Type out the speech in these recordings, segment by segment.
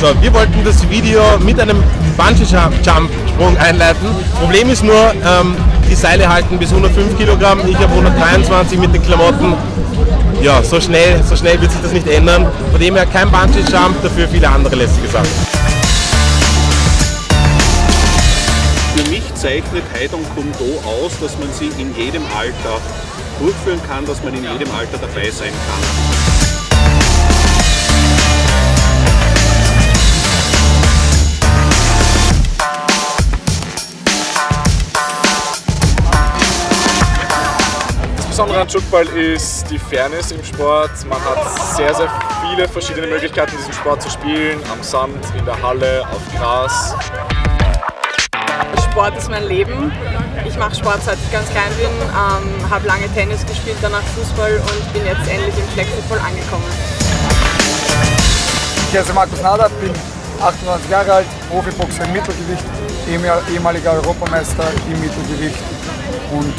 So, wir wollten das Video mit einem Bungee-Jump-Sprung einleiten. Problem ist nur, ähm, die Seile halten bis 105 Kilogramm. Ich habe 123 mit den Klamotten. Ja, so schnell, so schnell wird sich das nicht ändern. Von dem her kein Bungee-Jump, dafür viele andere lästige Sachen. Für mich zeichnet Heidong Kundo aus, dass man sie in jedem Alter durchführen kann, dass man in jedem Alter dabei sein kann. Besondere an Jukball ist die Fairness im Sport. Man hat sehr, sehr viele verschiedene Möglichkeiten, diesen Sport zu spielen. Am Sand, in der Halle, auf Gras. Sport ist mein Leben. Ich mache Sport seit ich ganz klein bin, ähm, habe lange Tennis gespielt, danach Fußball und bin jetzt endlich im Flag Football angekommen. Ich heiße Markus Nader, bin 28 Jahre alt, Profiboxer im Mittelgewicht, ehemaliger Europameister im Mittelgewicht und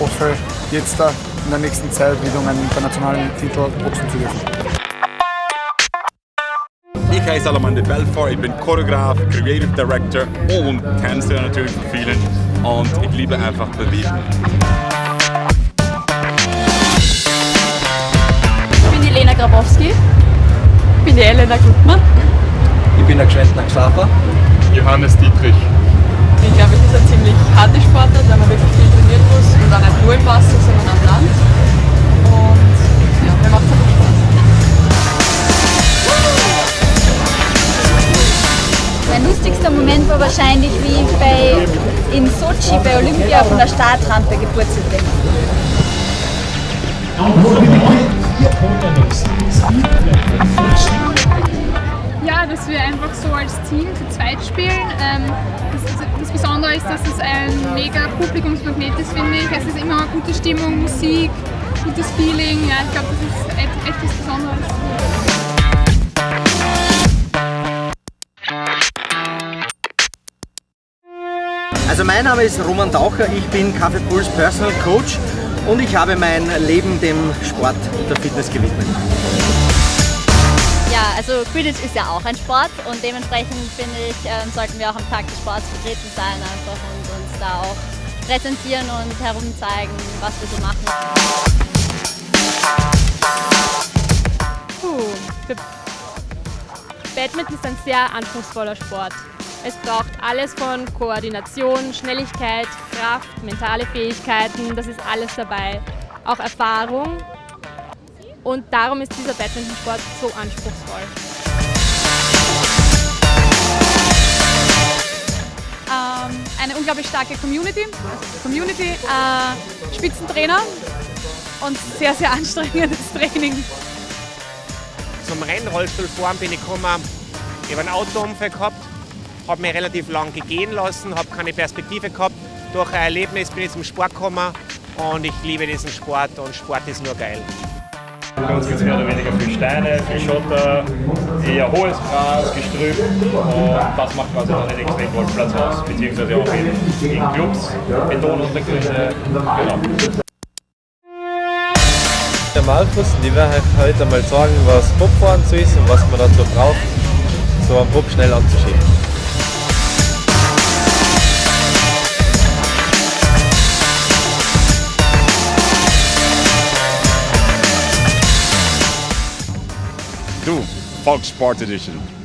hoffe jetzt da in der nächsten Zeit wieder um einen internationalen Titel boxen zu dürfen. Ich heiße Alamande Belfort, ich bin Choreograf, Creative Director und Tänzer natürlich für vielen und ich liebe einfach Bewegung. Ich bin die Lena Grabowski. Ich bin die Elena Gutmann. Ich bin der Gschwendner Xaver. Johannes Dietrich. Ich glaube, es ist ein ziemlich harte Sportart, weil man wirklich nur im Wasser, sondern am Land. Und ja, mir macht es einfach Spaß. Mein lustigster Moment war wahrscheinlich, wie ich bei, in Sochi bei Olympia von der Startrampe gepurzelt bin. Mega Publikumsmagnet ist, finde ich. Es ist immer eine gute Stimmung, Musik, gutes Feeling. Ja, ich glaube, das ist etwas Besonderes. Also mein Name ist Roman Taucher, ich bin Kaffeepuls Personal Coach und ich habe mein Leben dem Sport und der Fitness gewidmet. Ja, also Quidditch ist ja auch ein Sport und dementsprechend finde ich, ähm, sollten wir auch am Tag des Sports vertreten sein einfach und uns da auch präsentieren und herumzeigen, was wir so machen. Puh. Badminton ist ein sehr anspruchsvoller Sport. Es braucht alles von Koordination, Schnelligkeit, Kraft, mentale Fähigkeiten, das ist alles dabei. Auch Erfahrung. Und darum ist dieser Badmintonsport so anspruchsvoll. Ähm, eine unglaublich starke Community, Community, äh, Spitzentrainer und sehr, sehr anstrengendes Training. Zum Rennrollstuhlfahren bin ich gekommen, ich habe einen Autounfall gehabt habe mich relativ lang gehen lassen, habe keine Perspektive gehabt. Durch ein Erlebnis bin ich zum Sport gekommen und ich liebe diesen Sport und Sport ist nur geil. Bei uns gibt es mehr oder weniger viel Steine, viel Schotter, eher hohes Gras, Gestrüpp und das macht quasi dann den Extremgolfplatz aus, beziehungsweise auch in, in Clubs, Betonuntergründe, genau. Der Markus und ich werde euch heute mal sagen, was Bobfahren so ist und was man dazu braucht, so einen Bob schnell anzuschieben. Du, Volkssport Edition.